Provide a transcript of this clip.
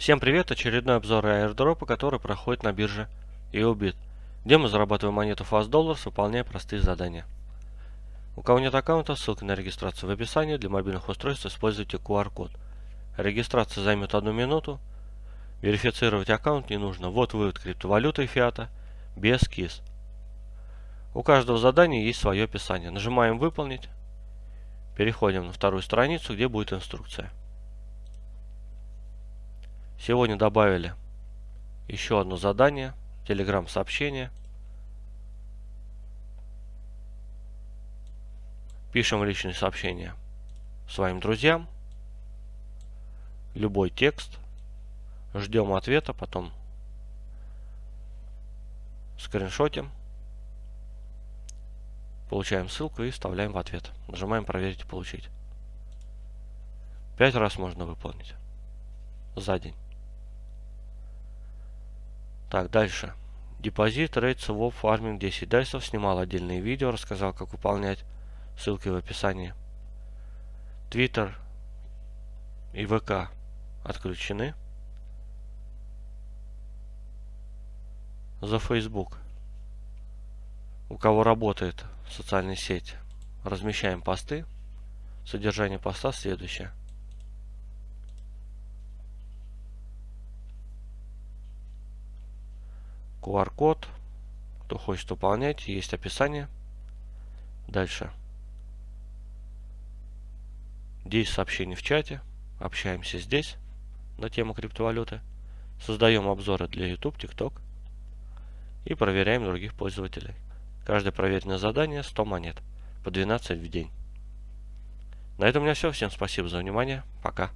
Всем привет! Очередной обзор аирдропа, который проходит на бирже EOBIT, где мы зарабатываем монету Fast Dollars, выполняя простые задания. У кого нет аккаунта, ссылка на регистрацию в описании. Для мобильных устройств используйте QR-код. Регистрация займет одну минуту. Верифицировать аккаунт не нужно. Вот вывод криптовалюты и фиата без КИС. У каждого задания есть свое описание. Нажимаем «Выполнить». Переходим на вторую страницу, где будет инструкция. Сегодня добавили еще одно задание, телеграм сообщение. Пишем личные сообщения своим друзьям. Любой текст. Ждем ответа, потом скриншотим. Получаем ссылку и вставляем в ответ. Нажимаем проверить и получить. Пять раз можно выполнить за день. Так, дальше. Депозит, рейд, своп, фарминг 10 дайсов. Снимал отдельные видео, рассказал, как выполнять. Ссылки в описании. Твиттер и ВК отключены. За Facebook. У кого работает социальная сеть, размещаем посты. Содержание поста следующее. QR-код. Кто хочет выполнять, есть описание. Дальше. 10 сообщений в чате. Общаемся здесь на тему криптовалюты. Создаем обзоры для YouTube, TikTok. И проверяем других пользователей. Каждое проверенное задание 100 монет. По 12 в день. На этом у меня все. Всем спасибо за внимание. Пока.